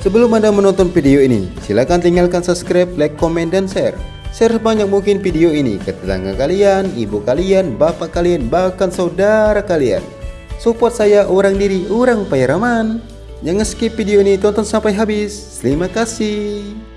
Sebelum Anda menonton video ini, silakan tinggalkan subscribe, like, komen, dan share. Share sebanyak mungkin video ini ke tetangga kalian, ibu kalian, bapak kalian, bahkan saudara kalian. Support saya orang diri, orang Pairaman. Jangan skip video ini, tonton sampai habis. Terima kasih.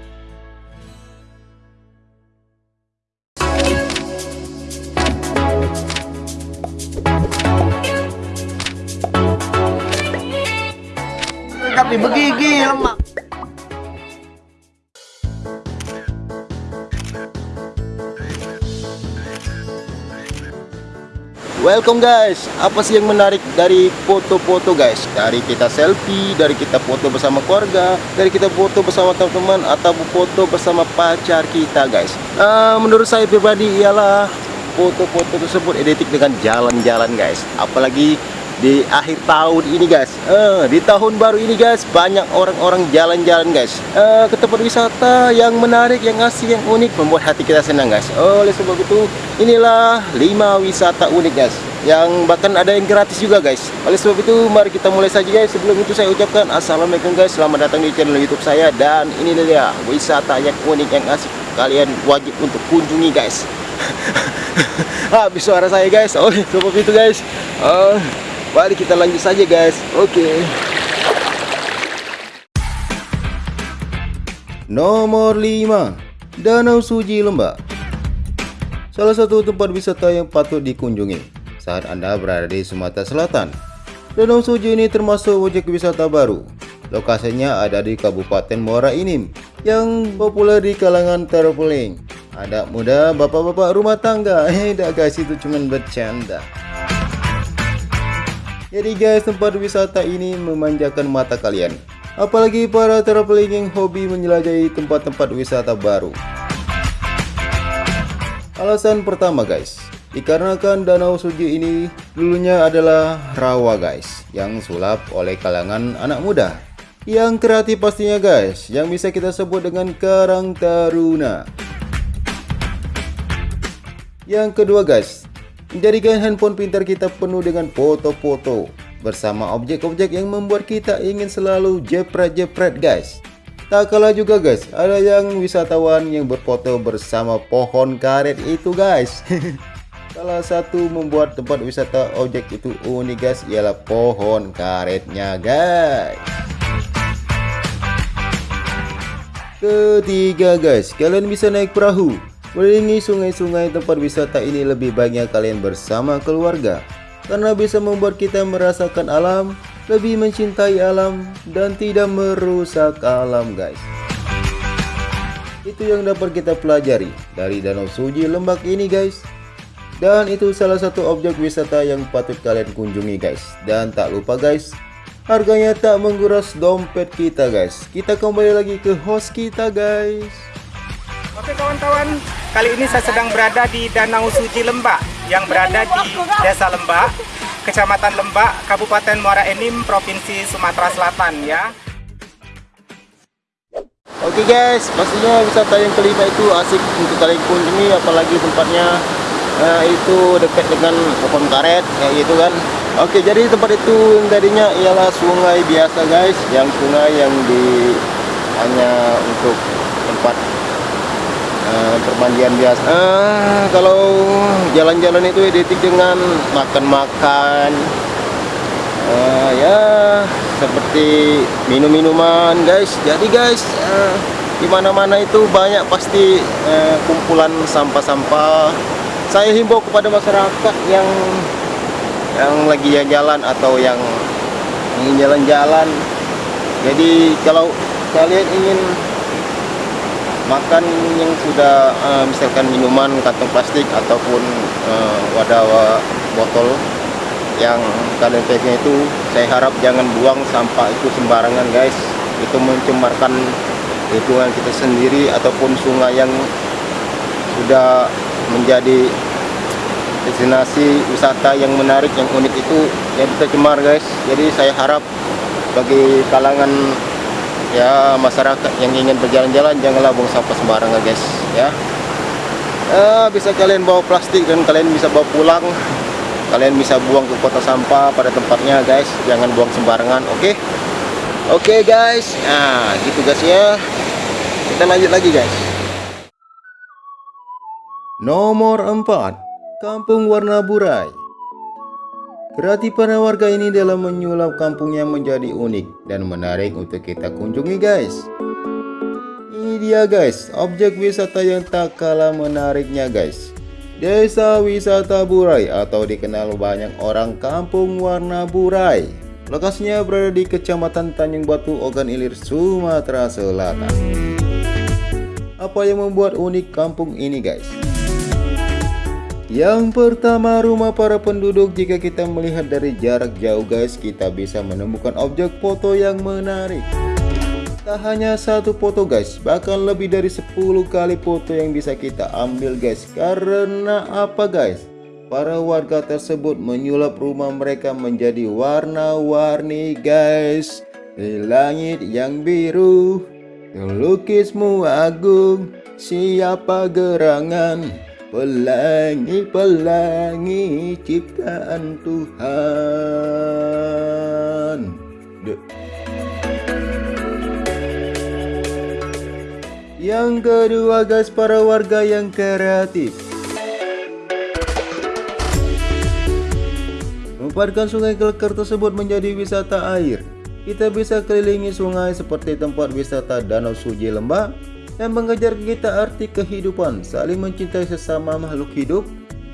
Welcome guys, apa sih yang menarik dari foto-foto guys? Dari kita selfie, dari kita foto bersama keluarga, dari kita foto bersama teman-teman atau foto bersama pacar kita guys. Uh, menurut saya pribadi ialah foto-foto tersebut identik dengan jalan-jalan guys. Apalagi di akhir tahun ini guys. Uh, di tahun baru ini guys banyak orang-orang jalan-jalan guys. Uh, ke tempat wisata yang menarik yang asik yang unik membuat hati kita senang guys. Oleh sebab itu inilah 5 wisata unik guys yang bahkan ada yang gratis juga guys. Oleh sebab itu mari kita mulai saja guys. Sebelum itu saya ucapkan assalamualaikum guys. Selamat datang di channel youtube saya. Dan ini dia wisata yang unik yang asik. Kalian wajib untuk kunjungi guys. Habis suara saya guys. Oleh sebab itu guys. Uh, Mari kita lanjut saja guys. Oke. Okay. Nomor 5 Danau Suji Lembak Salah satu tempat wisata yang patut dikunjungi saat Anda berada di Sumatera Selatan. Danau Suji ini termasuk objek wisata baru. Lokasinya ada di Kabupaten Muara Inim yang populer di kalangan traveling. Ada muda bapak-bapak rumah tangga. Eh, guys itu cuma bercanda jadi guys, tempat wisata ini memanjakan mata kalian. Apalagi para traveling yang hobi menjelajahi tempat-tempat wisata baru. Alasan pertama guys, dikarenakan Danau Suji ini dulunya adalah rawa guys, yang sulap oleh kalangan anak muda. Yang kreatif pastinya guys, yang bisa kita sebut dengan Karang Taruna. Yang kedua guys, Menjadikan handphone pintar kita penuh dengan foto-foto bersama objek-objek yang membuat kita ingin selalu jepret-jepret guys. Tak kalah juga guys, ada yang wisatawan yang berfoto bersama pohon karet itu guys. Salah satu membuat tempat wisata objek itu unik guys ialah pohon karetnya guys. Ketiga guys, kalian bisa naik perahu Melilingi sungai-sungai tempat wisata ini lebih banyak kalian bersama keluarga karena bisa membuat kita merasakan alam, lebih mencintai alam dan tidak merusak alam guys. Itu yang dapat kita pelajari dari Danau Suji Lembak ini guys. Dan itu salah satu objek wisata yang patut kalian kunjungi guys. Dan tak lupa guys, harganya tak menguras dompet kita guys. Kita kembali lagi ke host kita guys. Oke kawan-kawan, Kali ini saya sedang berada di Danau Suci Lembak yang berada di Desa Lembak, Kecamatan Lembak, Kabupaten Muara Enim, Provinsi Sumatera Selatan ya. Oke guys, pastinya wisata yang kelima itu asik untuk kalian kunjungi apalagi tempatnya uh, itu dekat dengan pohon karet kayak gitu kan. Oke, jadi tempat itu yang tadinya ialah sungai biasa guys, yang sungai yang di hanya untuk tempat uh, permandian biasa. Uh, kalau jalan-jalan itu identik dengan makan-makan. Uh, ya seperti minum-minuman guys. Jadi guys uh, di mana-mana itu banyak pasti uh, kumpulan sampah-sampah. Saya himbau kepada masyarakat yang yang lagi jalan atau yang ingin jalan-jalan. Jadi kalau kalian ingin makan yang sudah uh, misalkan minuman kantong plastik ataupun uh, wadah botol yang kalian pegang itu saya harap jangan buang sampah itu sembarangan guys. Itu mencemarkan lingkungan kita sendiri ataupun sungai yang sudah menjadi destinasi wisata yang menarik yang unik itu yang kita cemar guys. Jadi saya harap bagi kalangan ya masyarakat yang ingin berjalan-jalan janganlah buang sampah sembarangan guys ya eh, bisa kalian bawa plastik dan kalian bisa bawa pulang kalian bisa buang ke kota sampah pada tempatnya guys jangan buang sembarangan oke okay? Oke guys, nah gitu guys ya. Kita lanjut lagi guys. Nomor 4 Kampung Warna Burai Kreatifan warga ini dalam menyulap kampungnya menjadi unik dan menarik untuk kita kunjungi guys. Ini dia guys, objek wisata yang tak kalah menariknya guys. Desa Wisata Burai atau dikenal banyak orang Kampung Warna Burai. Lokasinya berada di Kecamatan Tanjung Batu, Ogan Ilir, Sumatera Selatan. Apa yang membuat unik kampung ini guys? Yang pertama rumah para penduduk jika kita melihat dari jarak jauh guys kita bisa menemukan objek foto yang menarik. Tak hanya satu foto guys bahkan lebih dari 10 kali foto yang bisa kita ambil guys. Karena apa guys? Para warga tersebut menyulap rumah mereka menjadi warna-warni guys. Di langit yang biru Lukismu agung Siapa gerangan Pelangi-pelangi ciptaan Tuhan. Duh. Yang kedua guys para warga yang kreatif. Memparkan sungai Kelker tersebut menjadi wisata air. Kita bisa kelilingi sungai seperti tempat wisata Danau Suji Lembah yang mengajar kita arti kehidupan, saling mencintai sesama makhluk hidup,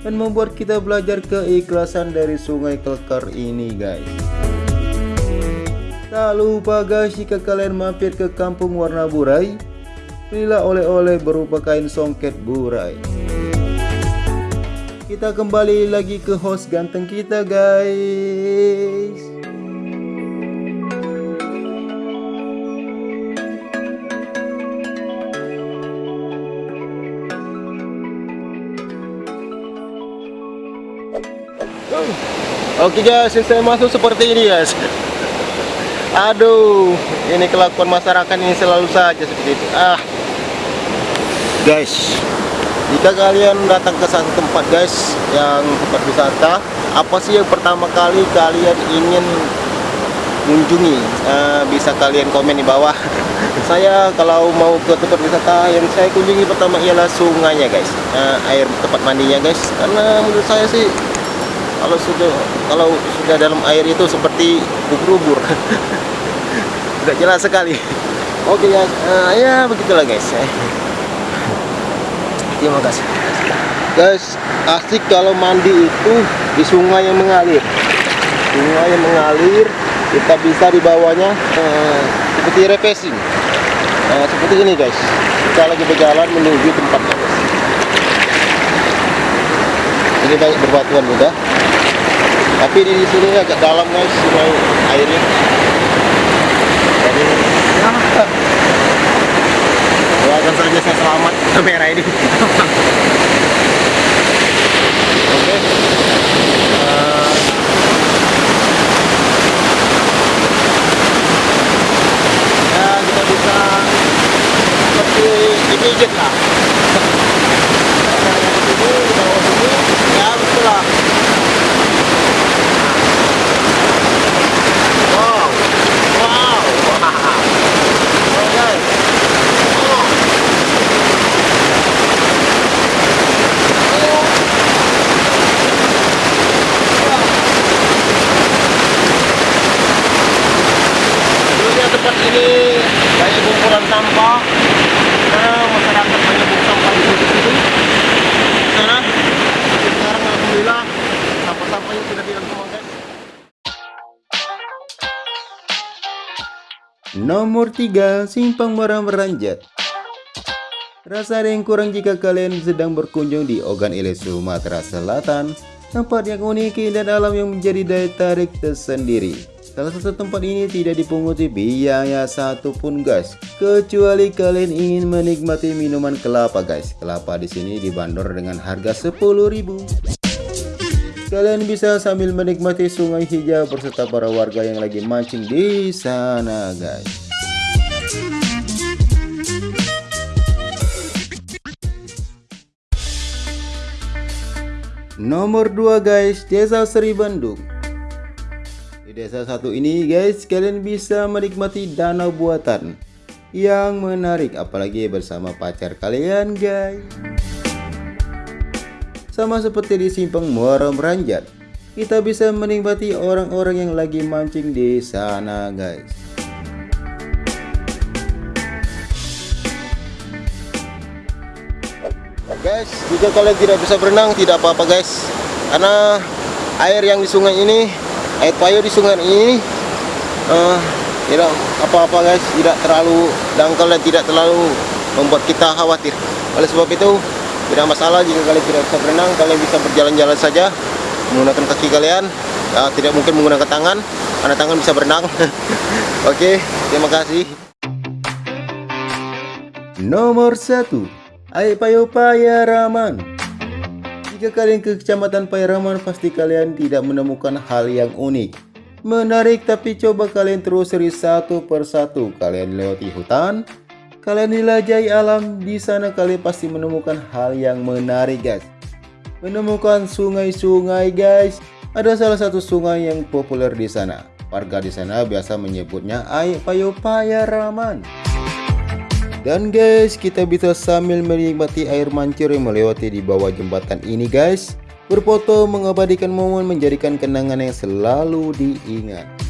dan membuat kita belajar keikhlasan dari sungai kelkar ini guys. Tak lupa guys jika kalian mampir ke kampung warna burai, belilah oleh-oleh berupa kain songket burai. Kita kembali lagi ke host ganteng kita guys. Oke guys, saya masuk seperti ini guys. Aduh, ini kelakuan masyarakat ini selalu saja seperti itu. Ah, guys, jika kalian datang ke satu tempat guys yang tempat wisata, apa sih yang pertama kali kalian ingin kunjungi? Uh, bisa kalian komen di bawah. saya kalau mau ke tempat wisata yang saya kunjungi pertama ialah sungainya guys, uh, air tempat mandinya guys. Karena menurut saya sih kalau sudah kalau sudah dalam air itu seperti ubur-ubur tidak jelas sekali. Oke guys uh, ya begitulah guys terima kasih. Guys asik kalau mandi itu di sungai yang mengalir. Sungai yang mengalir kita bisa di bawahnya uh, seperti refreshing. Uh, seperti ini guys. Kita lagi berjalan menuju tempatnya guys. Ini banyak berbatuan juga tapi di sini agak dalam guys sungai airnya. Jadi ya doakan saja saya selamat. Kamera ini oke. Okay. uh, ya kita bisa seperti dipijit Nomor 3. Simpang Merah Meranjat. Rasa ada yang kurang jika kalian sedang berkunjung di Ogan Ilir, Sumatera Selatan. Tempat yang unik dan alam yang menjadi daya tarik tersendiri Salah satu tempat ini tidak dipunguti biaya satupun guys Kecuali kalian ingin menikmati minuman kelapa guys Kelapa di sini dibanderol dengan harga 10.000 Kalian bisa sambil menikmati sungai hijau beserta para warga yang lagi mancing di sana guys. Nomor 2 guys, Desa Seri Bandung. Desa satu ini guys, kalian bisa menikmati danau buatan yang menarik apalagi bersama pacar kalian guys. Sama seperti di simpang Muara Meranjat, kita bisa menikmati orang-orang yang lagi mancing di sana guys. Guys, jika kalian tidak bisa berenang tidak apa-apa guys. Karena air yang di sungai ini, air payo di sungai ini uh, tidak apa-apa guys, tidak terlalu dangkal dan tidak terlalu membuat kita khawatir. Oleh sebab itu, tidak masalah jika kalian tidak bisa berenang, kalian bisa berjalan-jalan saja menggunakan kaki kalian. Uh, tidak mungkin menggunakan tangan, karena tangan bisa berenang. Oke, terima kasih. Nomor satu Air Payo Payaraman Jika kalian ke kecamatan Payaraman pasti kalian tidak menemukan hal yang unik. Menarik tapi coba kalian telusuri satu persatu Kalian lewati hutan Kalian jelajahi alam. Di sana kalian pasti menemukan hal yang menarik guys. Menemukan sungai-sungai guys. Ada salah satu sungai yang populer di sana. Warga di sana biasa menyebutnya Air Payo Payaraman dan guys, kita bisa sambil menikmati air mancur yang melewati di bawah jembatan ini guys. Berfoto mengabadikan momen menjadikan kenangan yang selalu diingat.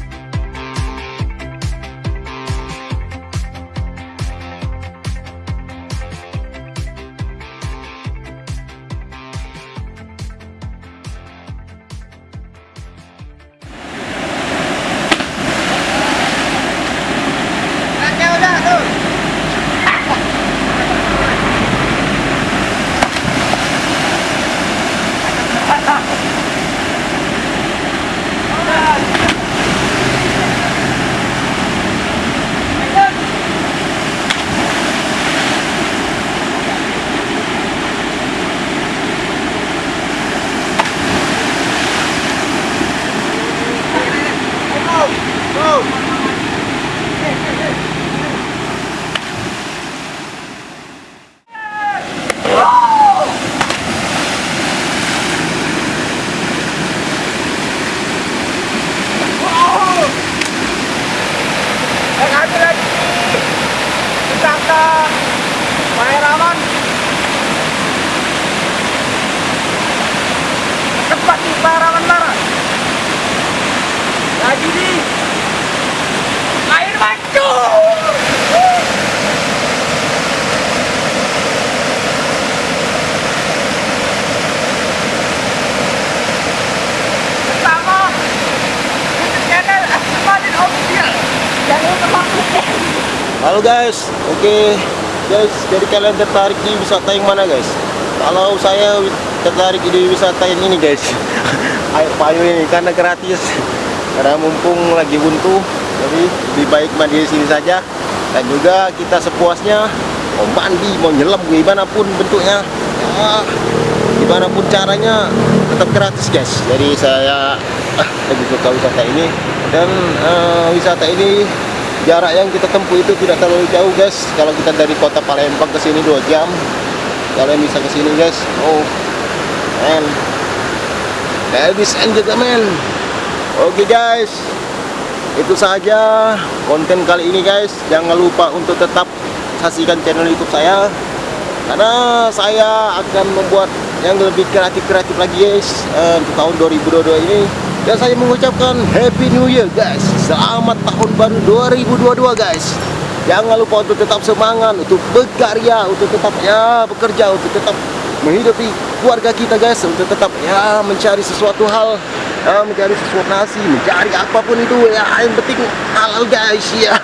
Halo guys, oke okay. guys, jadi kalian tertarik di wisata yang mana guys? Kalau saya tertarik di wisata yang ini guys, air payu ini karena gratis, karena mumpung lagi buntu, jadi lebih baik mandi di sini saja. Dan juga kita sepuasnya mau mandi, mau nyelam, gimana pun bentuknya, ya, gimana pun caranya tetap gratis guys. Jadi saya ah, lebih suka wisata ini dan uh, wisata ini jarak yang kita tempuh itu tidak terlalu jauh guys. Kalau kita dari kota Palembang ke sini 2 jam kalian bisa ke sini guys. Oh man ladies and gentlemen oke okay, guys. Itu saja konten kali ini guys. Jangan lupa untuk tetap saksikan channel youtube saya karena saya akan membuat yang lebih kreatif-kreatif lagi guys uh, untuk tahun 2022 ini. Dan saya mengucapkan Happy New Year guys. Selamat tahun baru 2022 guys. Jangan lupa untuk tetap semangat Untuk berkarya Untuk tetap ya bekerja Untuk tetap menghidupi keluarga kita guys. Untuk tetap ya mencari sesuatu hal ya, Mencari sesuatu nasi Mencari apa pun itu ya Yang penting halal guys ya.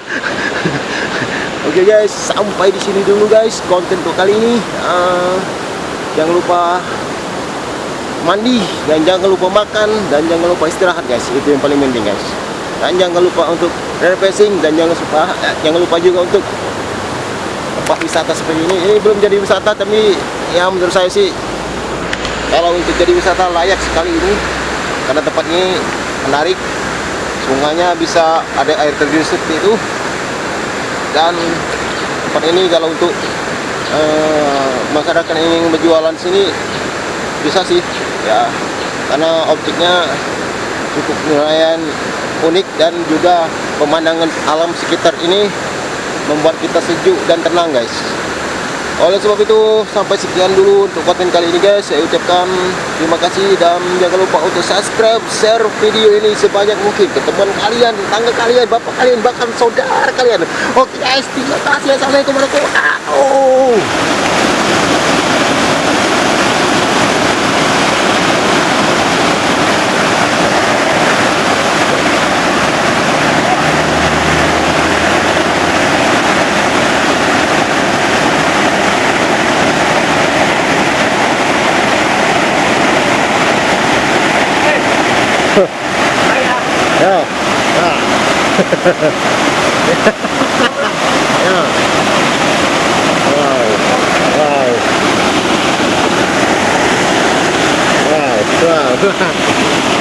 Oke okay, guys Sampai di sini dulu guys Konten kali ini. Uh, Jangan lupa mandi dan jangan lupa makan dan jangan lupa istirahat guys. Itu yang paling penting guys. Dan jangan lupa untuk refreshing dan jangan lupa eh, jangan lupa juga untuk tempat wisata seperti ini. Ini belum jadi wisata tapi ya menurut saya sih kalau untuk jadi wisata layak sekali ini. Karena tempat ini menarik sungainya bisa ada air terjun seperti itu. Dan tempat ini kalau untuk uh, masyarakat yang ingin berjualan sini bisa sih ya. Karena objeknya cukup nelayan unik dan juga pemandangan alam sekitar ini membuat kita sejuk dan tenang guys. Oleh sebab itu sampai sekian dulu untuk konten kali ini guys. Saya ucapkan terima kasih dan jangan lupa untuk subscribe share video ini sebanyak mungkin ke teman kalian tetangga kalian bapak kalian bahkan saudara kalian. Oke guys. Terima kasih. Assalamualaikum warahmatullahi wabarakatuh ya. Wow. Wow. Wow. Wow.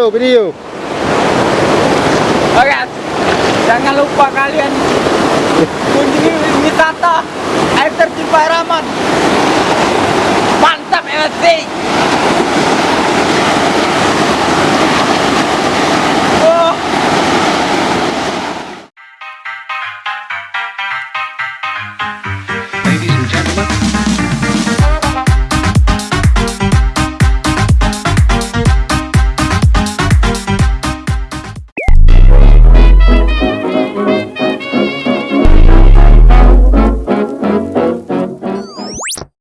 Video, video. Oke, jangan lupa kalian kunjungi wisata air terjun Paraman.